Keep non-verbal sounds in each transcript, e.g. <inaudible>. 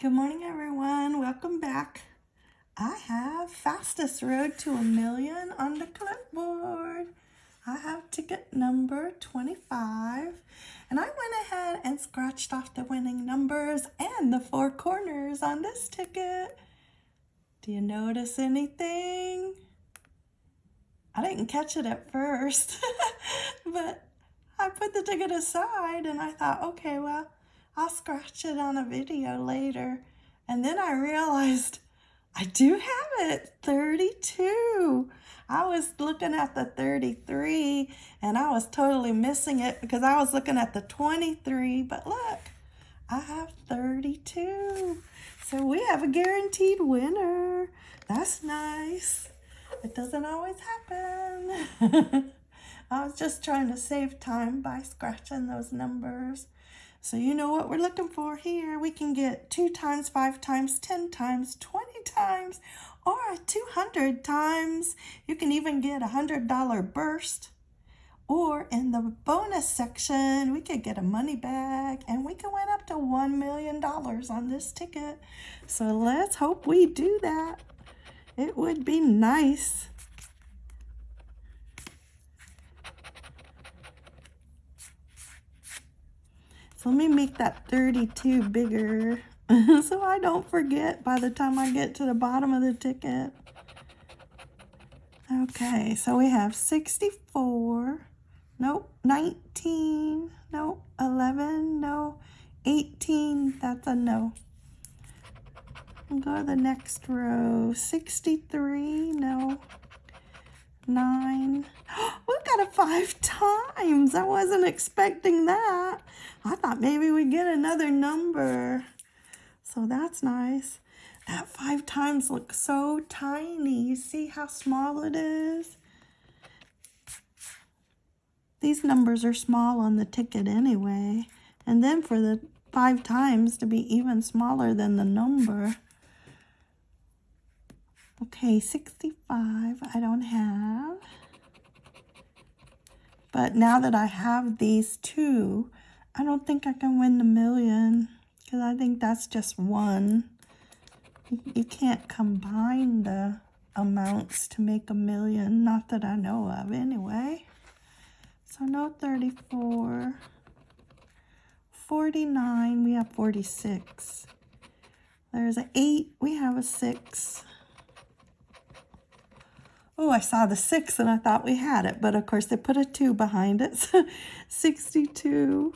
Good morning, everyone. Welcome back. I have fastest road to a million on the clipboard. I have ticket number 25 and I went ahead and scratched off the winning numbers and the four corners on this ticket. Do you notice anything? I didn't catch it at first, <laughs> but I put the ticket aside and I thought, okay, well, I'll scratch it on a video later. And then I realized I do have it, 32. I was looking at the 33 and I was totally missing it because I was looking at the 23. But look, I have 32. So we have a guaranteed winner. That's nice. It doesn't always happen. <laughs> I was just trying to save time by scratching those numbers. So you know what we're looking for here. We can get 2 times, 5 times, 10 times, 20 times, or 200 times. You can even get a $100 burst. Or in the bonus section, we could get a money bag and we can win up to $1 million on this ticket. So let's hope we do that. It would be nice. Let me make that 32 bigger <laughs> so I don't forget by the time I get to the bottom of the ticket. Okay, so we have 64, nope, 19, nope, 11, no, 18, that's a no. go to the next row, 63, no, 9, <gasps> we got it five <laughs> times. I wasn't expecting that. I thought maybe we'd get another number. So that's nice. That five times looks so tiny. You see how small it is? These numbers are small on the ticket anyway. And then for the five times to be even smaller than the number. Okay, 65 I don't have. But now that I have these two, I don't think I can win the million because I think that's just one. You can't combine the amounts to make a million, not that I know of anyway. So no 34. 49, we have 46. There's an 8, we have a 6. Oh, I saw the six and I thought we had it, but of course they put a two behind it. So <laughs> 62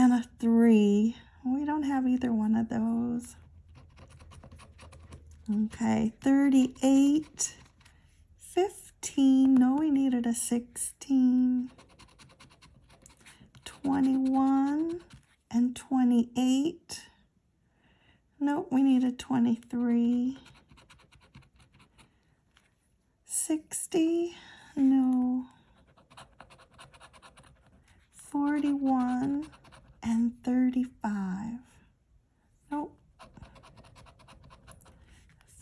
and a three. We don't have either one of those. Okay, 38, 15. No, we needed a 16. 21 and 28. Nope, we needed 23. 60, no. 41 and 35. Nope.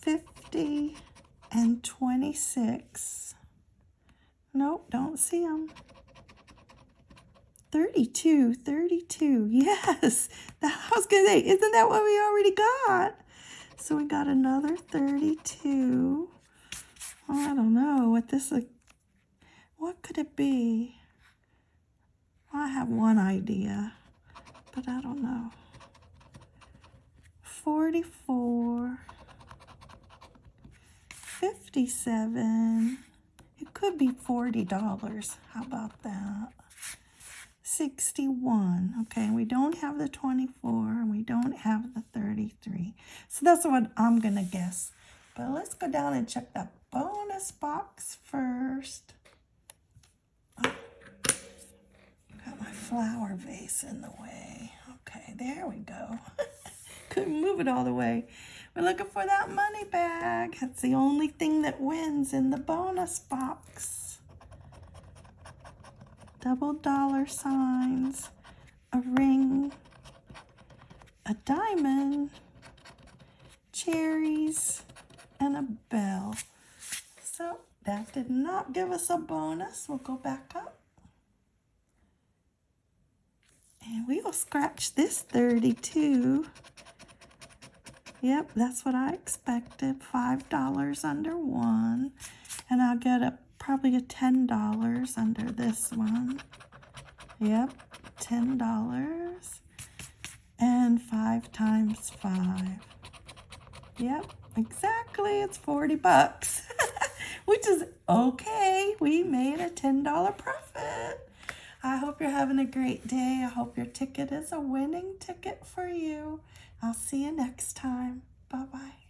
50 and 26. Nope, don't see them. 32, 32. <laughs> Yes, that, I was going to say, isn't that what we already got? So we got another 32. Oh, I don't know what this, what could it be? I have one idea, but I don't know. 44, 57, it could be $40. How about that? 61. Okay, we don't have the 24 and we don't have the 33. So that's what I'm to guess. But let's go down and check that bonus box first. Oh, got my flower vase in the way. Okay, there we go. <laughs> Couldn't move it all the way. We're looking for that money bag. That's the only thing that wins in the bonus box. Double dollar signs, a ring, a diamond, cherries, and a bell. So that did not give us a bonus. We'll go back up. And we will scratch this 32 Yep, that's what I expected. $5 under one. And I'll get a probably a $10 under this one. Yep, $10. And 5 times 5. Yep, exactly. It's 40 bucks. <laughs> Which is okay. We made a $10 profit. I hope you're having a great day. I hope your ticket is a winning ticket for you. I'll see you next time. Bye-bye.